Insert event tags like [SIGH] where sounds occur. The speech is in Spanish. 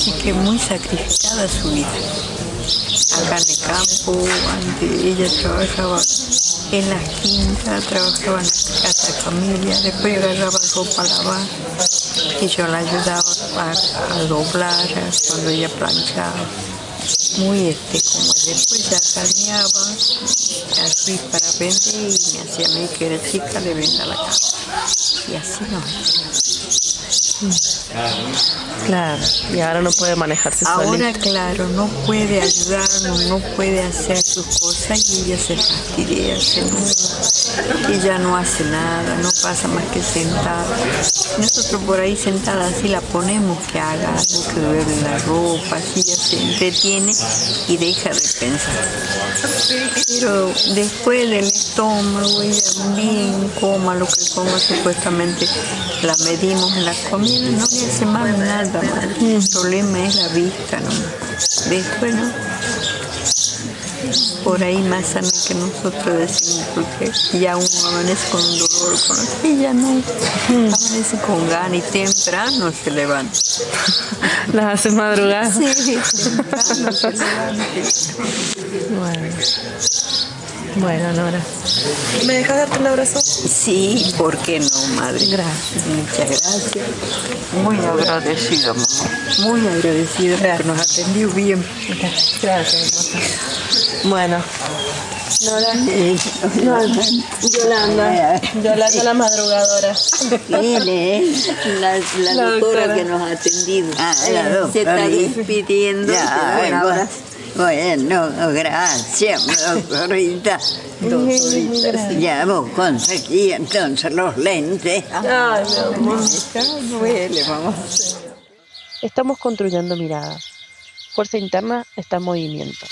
Así que muy sacrificada su vida. Acá en el campo, antes ella trabajaba en la quinta, trabajaba en la casa de familia, después agarraba ropa a lavar y yo la ayudaba a, doblar cuando ella planchaba. Muy este, como después ya carneaba, así para vender y me hacía a mí que era chica le venda la casa. Y así no. Claro, y ahora no puede manejarse Ahora, claro, no puede ayudarnos, no puede hacer sus cosas y ella se fastidia, se ella no hace nada, no pasa más que sentada. Nosotros por ahí sentada así la ponemos que haga algo, que duele la ropa, así ella se entretiene y deja de pensar. Pero después del estómago, ella bien coma lo que coma, supuestamente la medimos en la comida, no le hace mal nada, madre. el problema es la vista nomás. Después no. Por ahí más sana que nosotros decimos, porque ya uno amanece con un dolor, con ella no, amanece con ganas y temprano se levanta. [LAUGHS] Las hace madrugar. Sí, temprano se levanta. Bueno. Bueno, Nora. ¿Me dejas darte un abrazo? Sí, ¿por qué no, madre? Gracias. Muchas gracias. Muy agradecida, mamá. Muy agradecida porque nos atendió bien. Gracias. Bueno. Nora. Eh, Yolanda. Yolanda la madrugadora. Es la, la, La doctora, doctora. que nos ha atendido. Ah, la Eh, Se está despidiendo. Ya, Bueno, bueno, gracias, doctorita. [LAUGHS] Ya vos conseguí entonces los lentes. Ay, mi duele, mamá. Estamos construyendo miradas. Fuerza interna está en movimiento.